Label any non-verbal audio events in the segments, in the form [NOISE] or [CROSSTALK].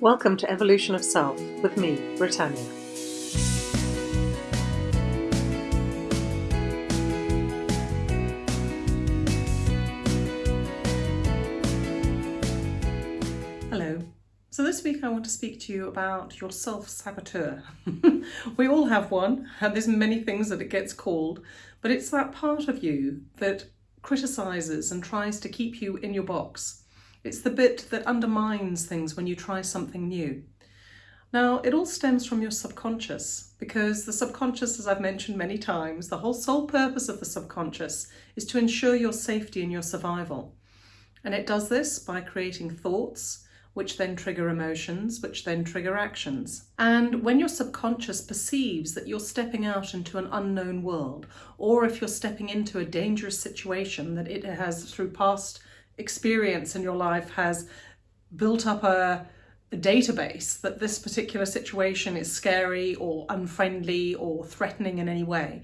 Welcome to Evolution of Self with me, Britannia. Hello. So this week I want to speak to you about your self-saboteur. [LAUGHS] we all have one, and there's many things that it gets called, but it's that part of you that criticises and tries to keep you in your box it's the bit that undermines things when you try something new. Now, it all stems from your subconscious because the subconscious, as I've mentioned many times, the whole sole purpose of the subconscious is to ensure your safety and your survival. And it does this by creating thoughts, which then trigger emotions, which then trigger actions. And when your subconscious perceives that you're stepping out into an unknown world, or if you're stepping into a dangerous situation that it has through past experience in your life has built up a, a, database that this particular situation is scary or unfriendly or threatening in any way,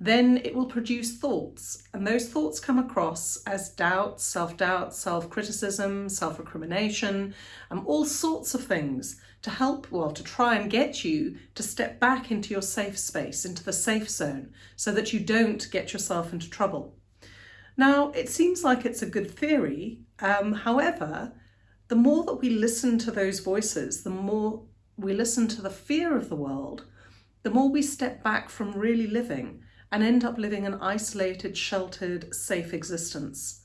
then it will produce thoughts. And those thoughts come across as doubt, self-doubt, self-criticism, self-recrimination, um, all sorts of things to help, well, to try and get you to step back into your safe space, into the safe zone, so that you don't get yourself into trouble. Now, it seems like it's a good theory. Um, however, the more that we listen to those voices, the more we listen to the fear of the world, the more we step back from really living and end up living an isolated, sheltered, safe existence.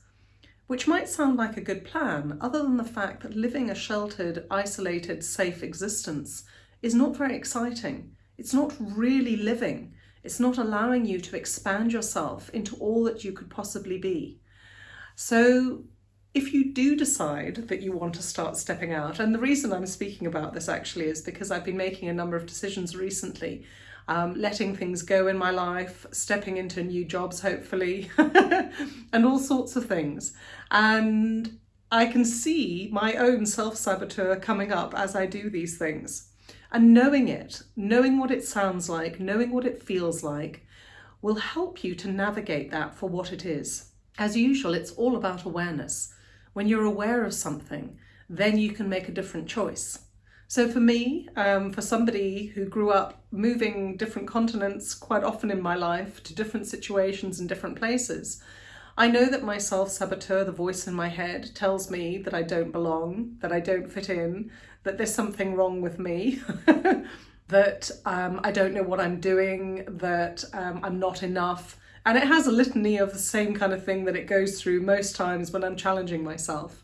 Which might sound like a good plan, other than the fact that living a sheltered, isolated, safe existence is not very exciting. It's not really living. It's not allowing you to expand yourself into all that you could possibly be. So if you do decide that you want to start stepping out, and the reason I'm speaking about this actually is because I've been making a number of decisions recently, um, letting things go in my life, stepping into new jobs hopefully, [LAUGHS] and all sorts of things. And I can see my own self-saboteur coming up as I do these things. And knowing it, knowing what it sounds like, knowing what it feels like, will help you to navigate that for what it is. As usual, it's all about awareness. When you're aware of something, then you can make a different choice. So for me, um, for somebody who grew up moving different continents quite often in my life to different situations and different places, I know that my self-saboteur, the voice in my head, tells me that I don't belong, that I don't fit in, that there's something wrong with me, [LAUGHS] that um, I don't know what I'm doing, that um, I'm not enough. And it has a litany of the same kind of thing that it goes through most times when I'm challenging myself.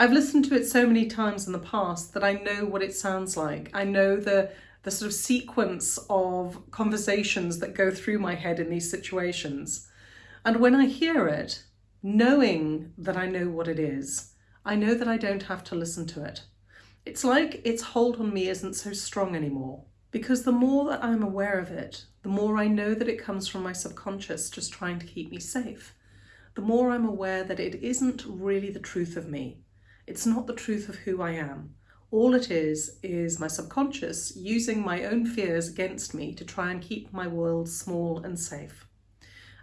I've listened to it so many times in the past that I know what it sounds like. I know the, the sort of sequence of conversations that go through my head in these situations. And when I hear it, knowing that I know what it is, I know that I don't have to listen to it. It's like its hold on me isn't so strong anymore because the more that I'm aware of it, the more I know that it comes from my subconscious just trying to keep me safe. The more I'm aware that it isn't really the truth of me. It's not the truth of who I am. All it is, is my subconscious using my own fears against me to try and keep my world small and safe.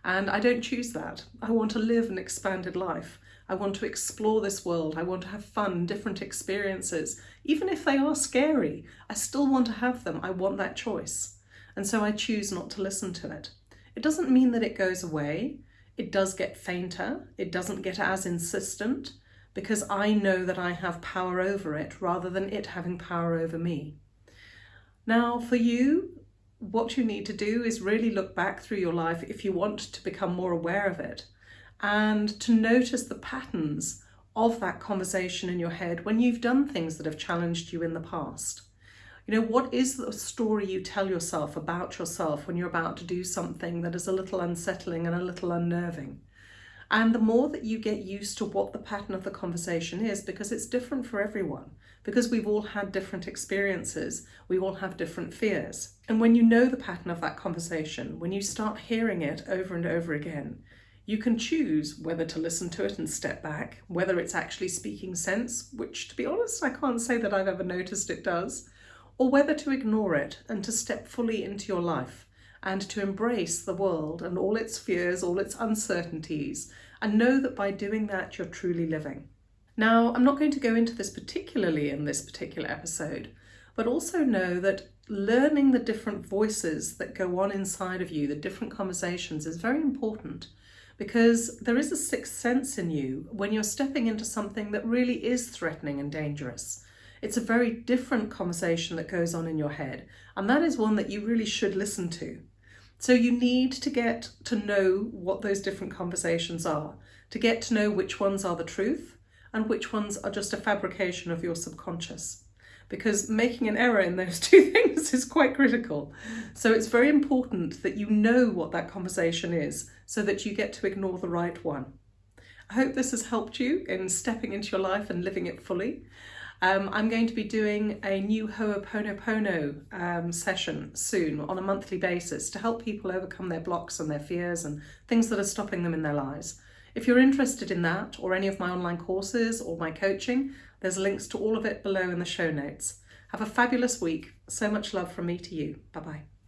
And I don't choose that. I want to live an expanded life. I want to explore this world. I want to have fun, different experiences. Even if they are scary, I still want to have them. I want that choice. And so I choose not to listen to it. It doesn't mean that it goes away. It does get fainter. It doesn't get as insistent because I know that I have power over it rather than it having power over me. Now for you, what you need to do is really look back through your life if you want to become more aware of it and to notice the patterns of that conversation in your head when you've done things that have challenged you in the past. You know, what is the story you tell yourself about yourself when you're about to do something that is a little unsettling and a little unnerving? And the more that you get used to what the pattern of the conversation is, because it's different for everyone, because we've all had different experiences, we all have different fears. And when you know the pattern of that conversation, when you start hearing it over and over again, you can choose whether to listen to it and step back, whether it's actually speaking sense, which to be honest, I can't say that I've ever noticed it does, or whether to ignore it and to step fully into your life and to embrace the world and all its fears, all its uncertainties, and know that by doing that, you're truly living. Now, I'm not going to go into this particularly in this particular episode, but also know that learning the different voices that go on inside of you, the different conversations, is very important because there is a sixth sense in you when you're stepping into something that really is threatening and dangerous. It's a very different conversation that goes on in your head, and that is one that you really should listen to. So you need to get to know what those different conversations are, to get to know which ones are the truth and which ones are just a fabrication of your subconscious. Because making an error in those [LAUGHS] two things is quite critical. So it's very important that you know what that conversation is so that you get to ignore the right one. I hope this has helped you in stepping into your life and living it fully. Um, I'm going to be doing a new Ho'oponopono um, session soon on a monthly basis to help people overcome their blocks and their fears and things that are stopping them in their lives. If you're interested in that or any of my online courses or my coaching, there's links to all of it below in the show notes. Have a fabulous week. So much love from me to you. Bye bye.